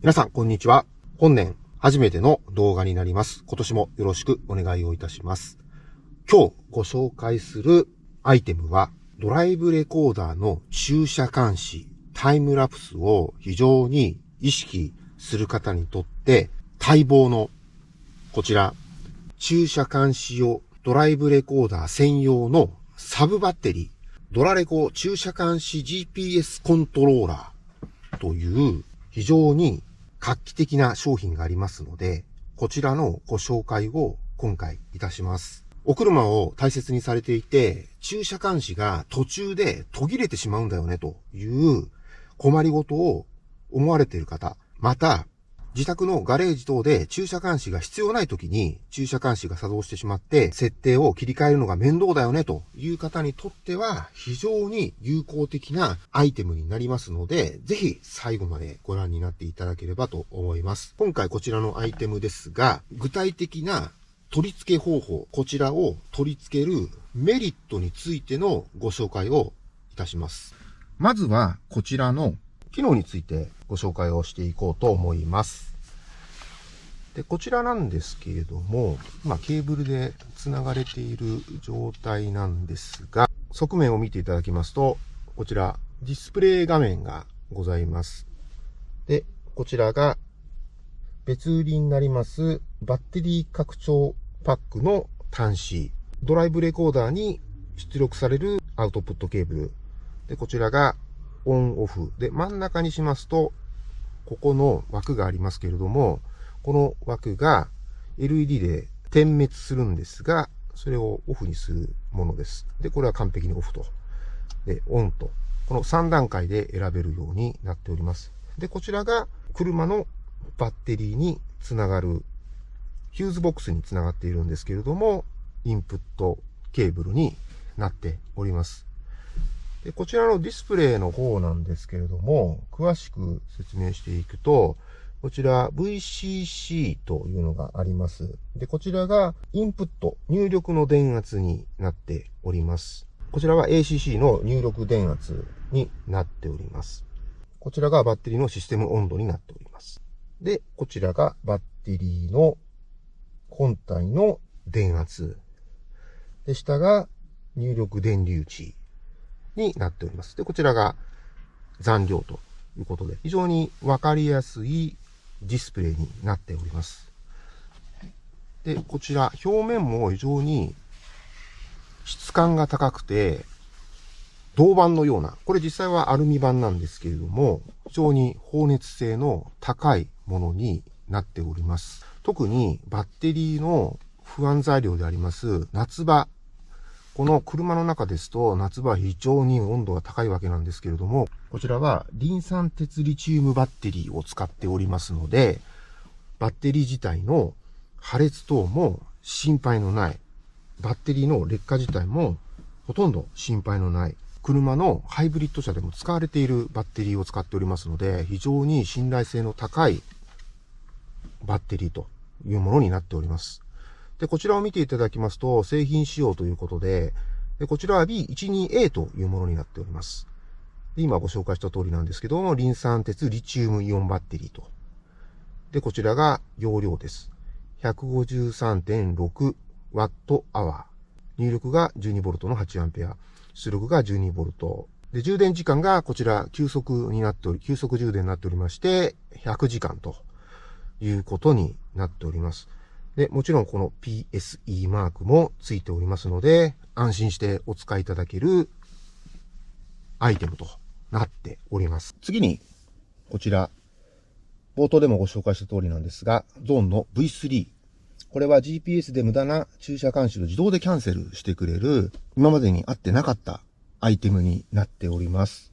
皆さん、こんにちは。本年、初めての動画になります。今年もよろしくお願いをいたします。今日ご紹介するアイテムは、ドライブレコーダーの駐車監視、タイムラプスを非常に意識する方にとって待望のこちら、駐車監視用ドライブレコーダー専用のサブバッテリー、ドラレコ駐車監視 GPS コントローラーという非常に画期的な商品がありますので、こちらのご紹介を今回いたします。お車を大切にされていて、駐車監視が途中で途切れてしまうんだよねという困りごとを思われている方、また、自宅のガレージ等で駐車監視が必要ない時に駐車監視が作動してしまって設定を切り替えるのが面倒だよねという方にとっては非常に有効的なアイテムになりますのでぜひ最後までご覧になっていただければと思います。今回こちらのアイテムですが具体的な取り付け方法、こちらを取り付けるメリットについてのご紹介をいたします。まずはこちらの機能についてご紹介をしていこうと思います。で、こちらなんですけれども、まあ、ケーブルで繋がれている状態なんですが、側面を見ていただきますと、こちら、ディスプレイ画面がございます。で、こちらが別売りになりますバッテリー拡張パックの端子。ドライブレコーダーに出力されるアウトプットケーブル。で、こちらがオンオフ。で、真ん中にしますと、ここの枠がありますけれども、この枠が LED で点滅するんですが、それをオフにするものです。で、これは完璧にオフと。で、オンと。この3段階で選べるようになっております。で、こちらが車のバッテリーにつながる、ヒューズボックスにつながっているんですけれども、インプットケーブルになっております。でこちらのディスプレイの方なんですけれども、詳しく説明していくと、こちら VCC というのがあります。で、こちらがインプット、入力の電圧になっております。こちらは ACC の入力電圧になっております。こちらがバッテリーのシステム温度になっております。で、こちらがバッテリーの本体の電圧。で、下が入力電流値になっております。で、こちらが残量ということで、非常にわかりやすいディスプレイになっております。で、こちら、表面も非常に質感が高くて、銅板のような、これ実際はアルミ板なんですけれども、非常に放熱性の高いものになっております。特にバッテリーの不安材料であります夏場この車の中ですと夏場非常に温度が高いわけなんですけれども、こちらはリン酸鉄リチウムバッテリーを使っておりますので、バッテリー自体の破裂等も心配のない、バッテリーの劣化自体もほとんど心配のない、車のハイブリッド車でも使われているバッテリーを使っておりますので、非常に信頼性の高いバッテリーというものになっております。で、こちらを見ていただきますと、製品仕様ということで、でこちらは B12A というものになっております。で今ご紹介した通りなんですけども、リン酸鉄リチウムイオンバッテリーと。で、こちらが容量です。153.6ワットアワー。入力が 12V の8アンペア。出力が 12V。で、充電時間がこちら急速になっており、急速充電になっておりまして、100時間ということになっております。で、もちろんこの PSE マークもついておりますので、安心してお使いいただけるアイテムとなっております。次に、こちら、冒頭でもご紹介した通りなんですが、ゾーンの V3。これは GPS で無駄な駐車監視を自動でキャンセルしてくれる、今までにあってなかったアイテムになっております。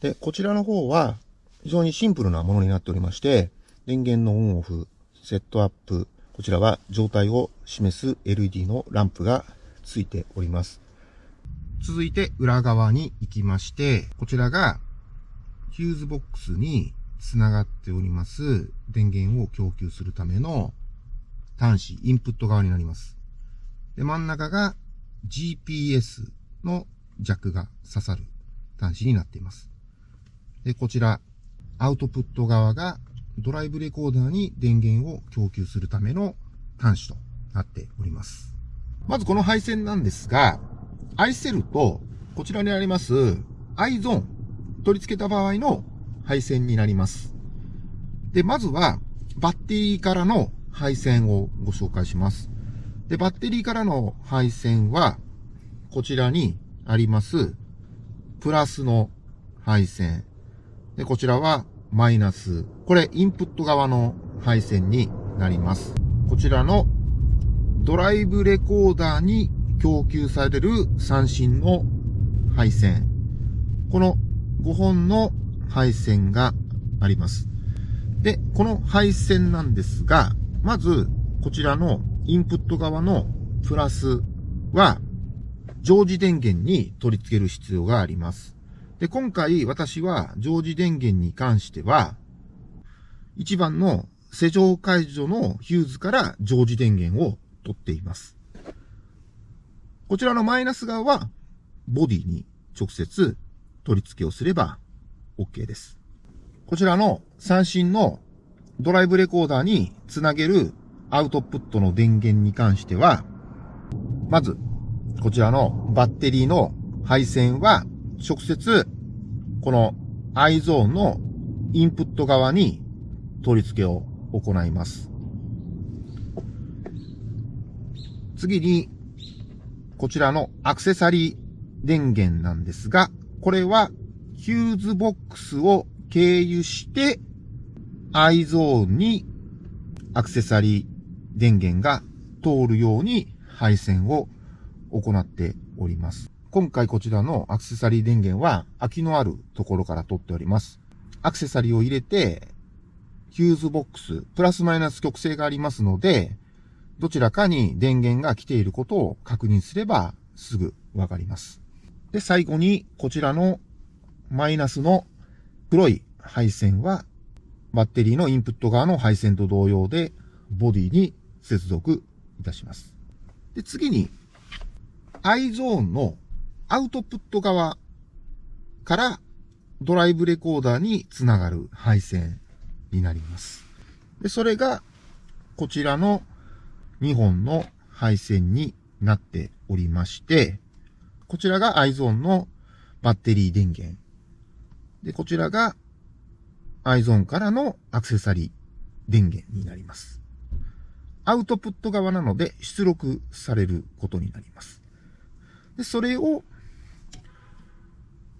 で、こちらの方は非常にシンプルなものになっておりまして、電源のオンオフ、セットアップ、こちらは状態を示す LED のランプがついております。続いて裏側に行きまして、こちらがヒューズボックスにつながっております電源を供給するための端子、インプット側になります。で、真ん中が GPS のジャックが刺さる端子になっています。で、こちら、アウトプット側がドライブレコーダーに電源を供給するための端子となっております。まずこの配線なんですが、アイセルとこちらにあります i ゾーン取り付けた場合の配線になります。で、まずはバッテリーからの配線をご紹介します。で、バッテリーからの配線は、こちらにあります、プラスの配線。で、こちらはマイナス。これ、インプット側の配線になります。こちらのドライブレコーダーに供給される三振の配線。この5本の配線があります。で、この配線なんですが、まず、こちらのインプット側のプラスは、常時電源に取り付ける必要があります。で、今回私は常時電源に関しては、1番の施錠解除のヒューズから常時電源を取っています。こちらのマイナス側は、ボディに直接取り付けをすれば OK です。こちらの三振のドライブレコーダーにつなげるアウトプットの電源に関しては、まず、こちらのバッテリーの配線は直接、この i ゾーンのインプット側に取り付けを行います。次に、こちらのアクセサリー電源なんですが、これはヒューズボックスを経由して i ゾーンにアクセサリー電源が通るように配線を行っております。今回こちらのアクセサリー電源は空きのあるところから取っております。アクセサリーを入れて、ヒューズボックス、プラスマイナス極性がありますので、どちらかに電源が来ていることを確認すればすぐわかります。で、最後にこちらのマイナスの黒い配線はバッテリーのインプット側の配線と同様でボディに接続いたします。で、次に i ゾーンのアウトプット側からドライブレコーダーにつながる配線になります。で、それがこちらの2本の配線になっておりまして、こちらが i ゾーンのバッテリー電源。で、こちらが i ゾーンからのアクセサリー電源になります。アウトプット側なので出力されることになります。で、それを、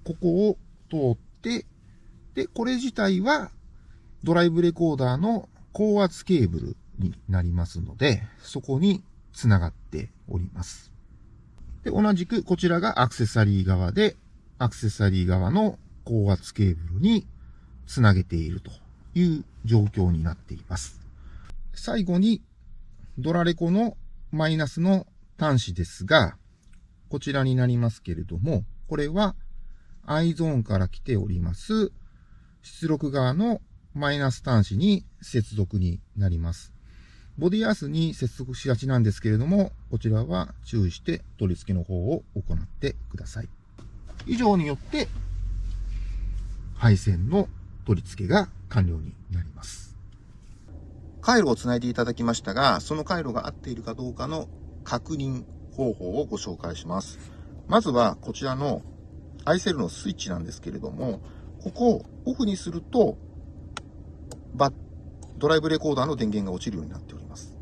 ここを通って、で、これ自体はドライブレコーダーの高圧ケーブルになりますので、そこに繋がっております。で、同じくこちらがアクセサリー側で、アクセサリー側の高圧ケーブルにつなげているという状況になっています。最後にドラレコのマイナスの端子ですが、こちらになりますけれども、これは i ゾーンから来ております出力側のマイナス端子に接続になります。ボディアースに接続しがちなんですけれども、こちらは注意して取り付けの方を行ってください。以上によって、配線の取り付けが完了になります。回路をつないでいただきましたが、その回路が合っているかどうかの確認方法をご紹介します。まずはこちらのアイセルのスイッチなんですけれども、ここをオフにすると、バドライブレコーダーの電源が落ちるようになっております。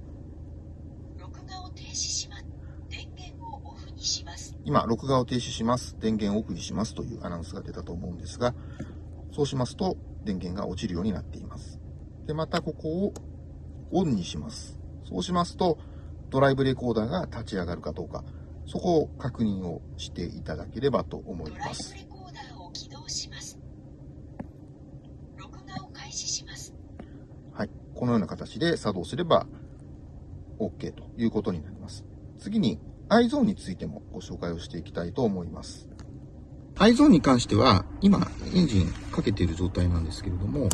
録画を停止します。電源をオフにします。今、録画を停止します。電源をオフにしますというアナウンスが出たと思うんですが、そうしますと電源が落ちるようになっています。で、またここをオンにします。そうしますと、ドライブレコーダーが立ち上がるかどうか、そこを確認をしていただければと思います。はい。このような形で作動すれば OK ということになります。次に iZone についてもご紹介をしていきたいと思います。iZone に関しては、今、エンジンかけている状態なんですけれども、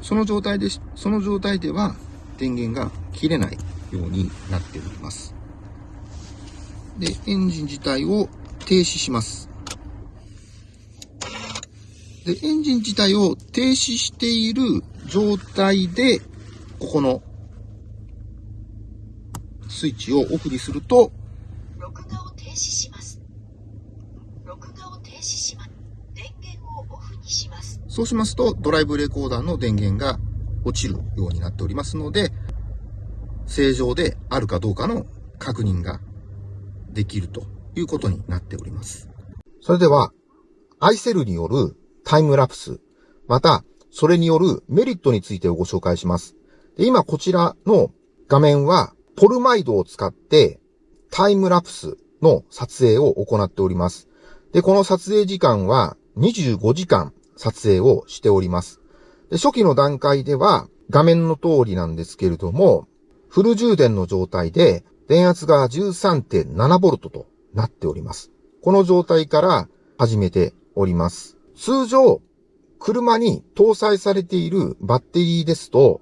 その状態で、その状態では、電源が切れないようになっております。で、エンジン自体を停止します。で、エンジン自体を停止している状態で、ここのスイッチをオフにすると、録画を停止します。録画を停止します。電源をオフにします。そうしますと、ドライブレコーダーの電源が落ちるようになっておりますので、正常であるかどうかの確認ができるということになっております。それでは、アイセルによるタイムラプス、また、それによるメリットについてをご紹介します。で今こちらの画面は、ポルマイドを使ってタイムラプスの撮影を行っております。で、この撮影時間は25時間撮影をしております。で初期の段階では画面の通りなんですけれども、フル充電の状態で電圧が 13.7V となっております。この状態から始めております。通常、車に搭載されているバッテリーですと、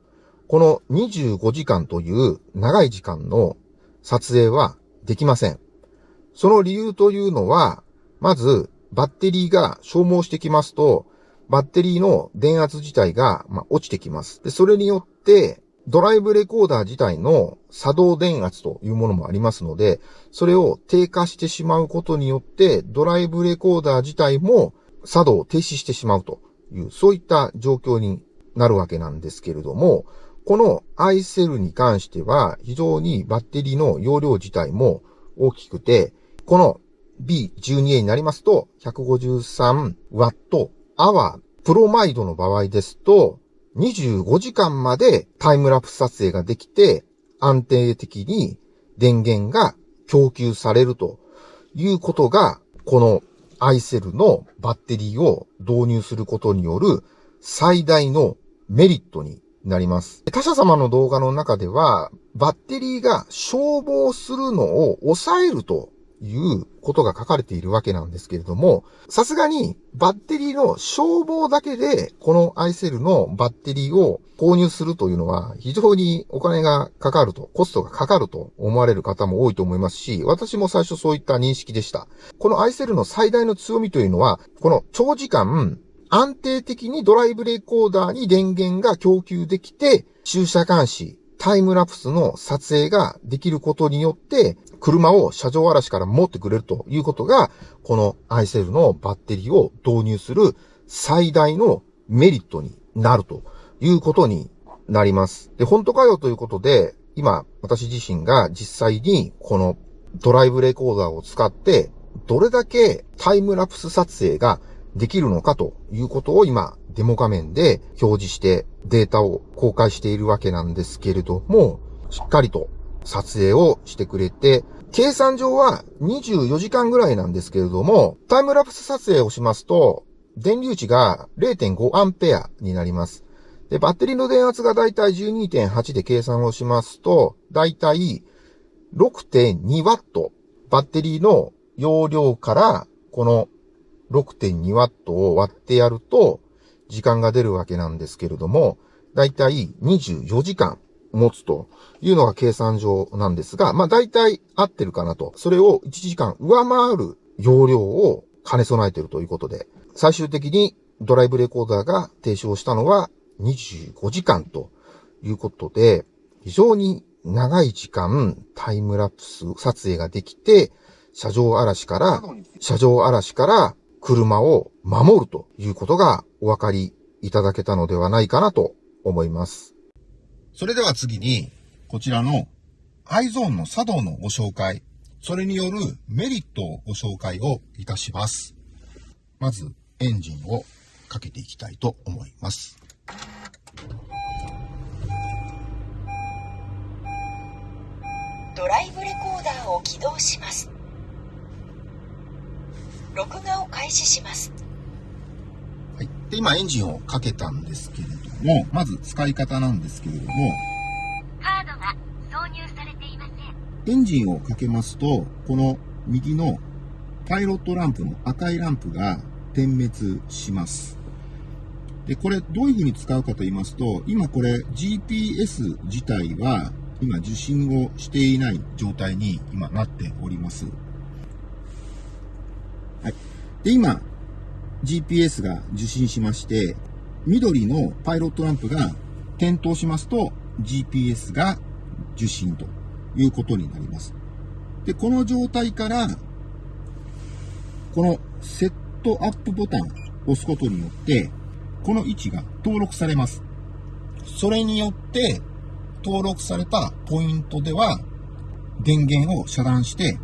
この25時間という長い時間の撮影はできません。その理由というのは、まず、バッテリーが消耗してきますと、バッテリーの電圧自体が、ま、落ちてきます。で、それによって、ドライブレコーダー自体の作動電圧というものもありますので、それを低下してしまうことによって、ドライブレコーダー自体も作動を停止してしまうという、そういった状況になるわけなんですけれども、この iCell に関しては非常にバッテリーの容量自体も大きくて、この B12A になりますと 153Wh プロマイドの場合ですと25時間までタイムラプス撮影ができて安定的に電源が供給されるということがこの iCell のバッテリーを導入することによる最大のメリットになります。他社様の動画の中では、バッテリーが消耗するのを抑えるということが書かれているわけなんですけれども、さすがにバッテリーの消耗だけで、この iCell のバッテリーを購入するというのは非常にお金がかかると、コストがかかると思われる方も多いと思いますし、私も最初そういった認識でした。この iCell の最大の強みというのは、この長時間、安定的にドライブレコーダーに電源が供給できて、駐車監視、タイムラプスの撮影ができることによって、車を車上荒らしから持ってくれるということが、この iCell のバッテリーを導入する最大のメリットになるということになります。で、本当かよということで、今、私自身が実際にこのドライブレコーダーを使って、どれだけタイムラプス撮影ができるのかということを今、デモ画面で表示してデータを公開しているわけなんですけれども、しっかりと撮影をしてくれて、計算上は24時間ぐらいなんですけれども、タイムラプス撮影をしますと、電流値が0.5アンペアになります。で、バッテリーの電圧がだいたい12.8で計算をしますと、だいたい6.2ワット。バッテリーの容量から、この6.2ワットを割ってやると、時間が出るわけなんですけれども、だいたい24時間持つというのが計算上なんですが、まあだいたい合ってるかなと。それを1時間上回る容量を兼ね備えているということで、最終的にドライブレコーダーが提唱したのは25時間ということで、非常に長い時間タイムラプス撮影ができて、車上荒らしから、車上荒らしから車を守るということがお分かりいただけたのではないかなと思います。それでは次に、こちらの iZone の作動のご紹介、それによるメリットをご紹介をいたします。まず、エンジンをかけていきたいと思います。ドライブレコーダーを起動します。録画を開始します。はい。で、今エンジンをかけたんですけれども、まず使い方なんですけれども、カードが挿入されていません。エンジンをかけますと、この右のパイロットランプの赤いランプが点滅します。で、これどういう風に使うかと言いますと、今これ GPS 自体は今受信をしていない状態に今なっております。はい。で、今 GPS が受信しまして、緑のパイロットランプが点灯しますと GPS が受信ということになります。で、この状態から、このセットアップボタンを押すことによって、この位置が登録されます。それによって、登録されたポイントでは、電源を遮断して、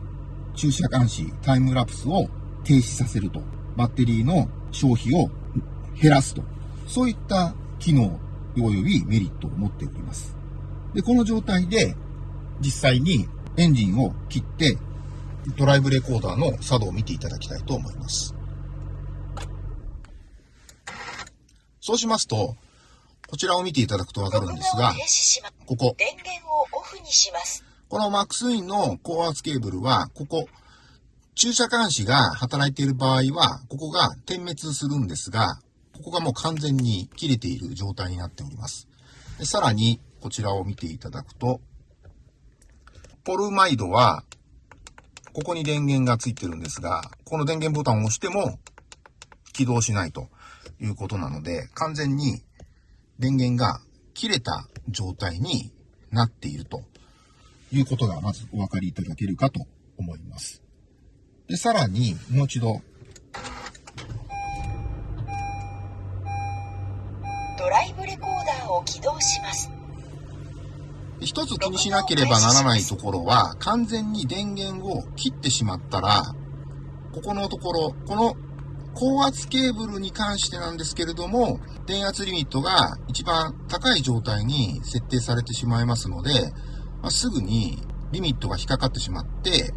駐車監視、タイムラプスを停止させると。バッテリーの消費を減らすと。そういった機能及びメリットを持っております。で、この状態で、実際にエンジンを切って、ドライブレコーダーの作動を見ていただきたいと思います。そうしますと、こちらを見ていただくとわかるんですが。ここ、電源をオフにします。このマックスインの高圧ケーブルは、ここ、駐車監視が働いている場合は、ここが点滅するんですが、ここがもう完全に切れている状態になっております。さらに、こちらを見ていただくと、ポルマイドは、ここに電源がついてるんですが、この電源ボタンを押しても起動しないということなので、完全に電源が切れた状態になっているということがまずお分かりいただけるかと思います。で、さらに、もう一度、ドライブレコーダーを起動します。一つ気にしなければならないところは、完全に電源を切ってしまったら、ここのところ、この高圧ケーブルに関してなんですけれども、電圧リミットが一番高い状態に設定されてしまいますので、まあすぐにリミットが引っかかってしまって、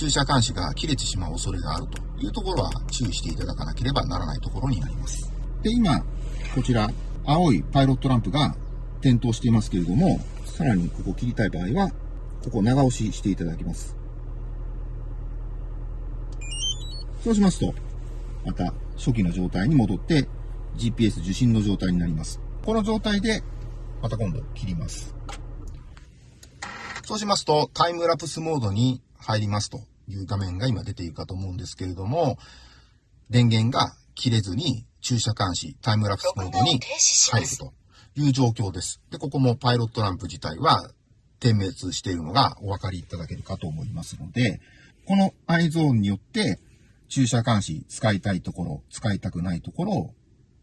駐車監視が切れてしまう恐れがあるというところは注意していただかなければならないところになります。で、今、こちら、青いパイロットランプが点灯していますけれども、さらにここ切りたい場合は、ここ長押ししていただきます。そうしますと、また初期の状態に戻って GPS 受信の状態になります。この状態で、また今度切ります。そうしますと、タイムラプスモードに入りますという画面が今出ているかと思うんですけれども、電源が切れずに駐車監視、タイムラプスモードに。入るという状況です。で、ここもパイロットランプ自体は点滅しているのがお分かりいただけるかと思いますので、この i ゾーンによって駐車監視使いたいところ、使いたくないところを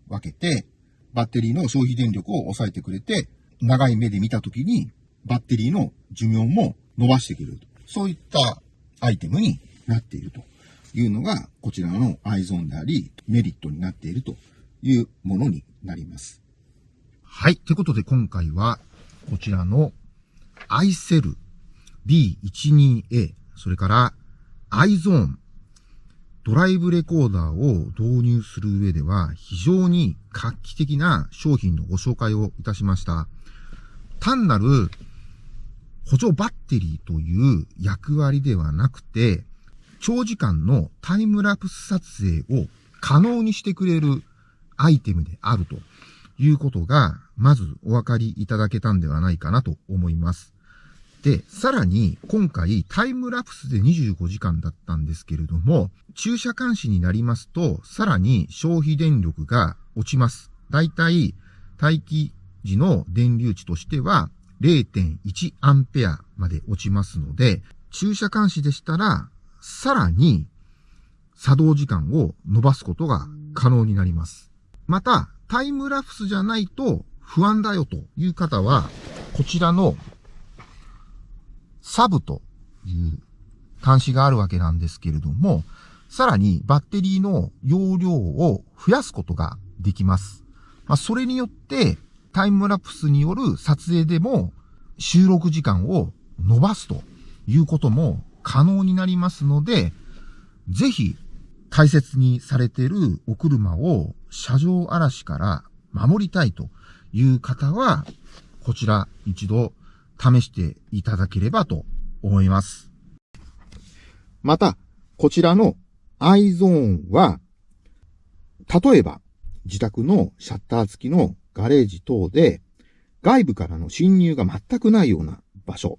分けて、バッテリーの消費電力を抑えてくれて、長い目で見たときにバッテリーの寿命も伸ばしてくれると。そういったアイテムになっているというのが、こちらの i ゾーンであり、メリットになっているというものになります。はい。ということで今回は、こちらの iCell B12A、それから iZone ドライブレコーダーを導入する上では非常に画期的な商品のご紹介をいたしました。単なる補助バッテリーという役割ではなくて、長時間のタイムラプス撮影を可能にしてくれるアイテムであるということが、まずお分かりいただけたんではないかなと思います。で、さらに今回タイムラプスで25時間だったんですけれども、駐車監視になりますと、さらに消費電力が落ちます。だいたい待機時の電流値としては0.1アンペアまで落ちますので、駐車監視でしたら、さらに作動時間を伸ばすことが可能になります。また、タイムラプスじゃないと不安だよという方は、こちらのサブという端子があるわけなんですけれども、さらにバッテリーの容量を増やすことができます。まあ、それによってタイムラプスによる撮影でも収録時間を伸ばすということも可能になりますので、ぜひ大切にされているお車を車上荒らしから守りたいという方は、こちら一度試していただければと思います。また、こちらの iZone は、例えば自宅のシャッター付きのガレージ等で外部からの侵入が全くないような場所。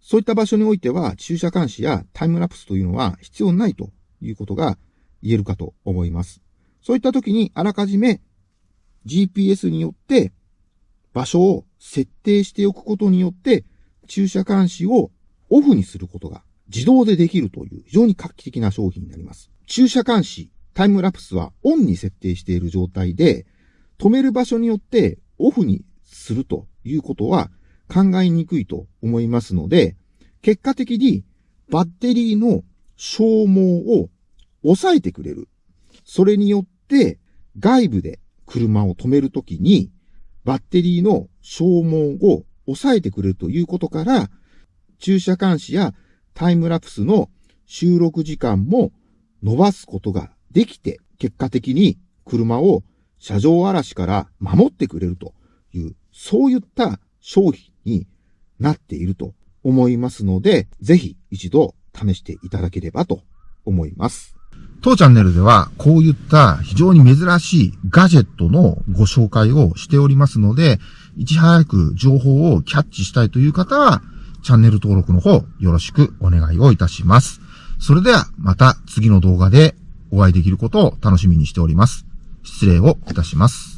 そういった場所においては駐車監視やタイムラプスというのは必要ないということが言えるかと思います。そういった時にあらかじめ GPS によって場所を設定しておくことによって駐車監視をオフにすることが自動でできるという非常に画期的な商品になります。駐車監視、タイムラプスはオンに設定している状態で、止める場所によってオフにするということは考えにくいと思いますので、結果的にバッテリーの消耗を抑えてくれる。それによって外部で車を止めるときにバッテリーの消耗を抑えてくれるということから、駐車監視やタイムラプスの収録時間も伸ばすことができて、結果的に車を車上荒らしから守ってくれるという、そういった商品になっていると思いますので、ぜひ一度試していただければと思います。当チャンネルではこういった非常に珍しいガジェットのご紹介をしておりますので、いち早く情報をキャッチしたいという方は、チャンネル登録の方よろしくお願いをいたします。それではまた次の動画でお会いできることを楽しみにしております。失礼をいたします。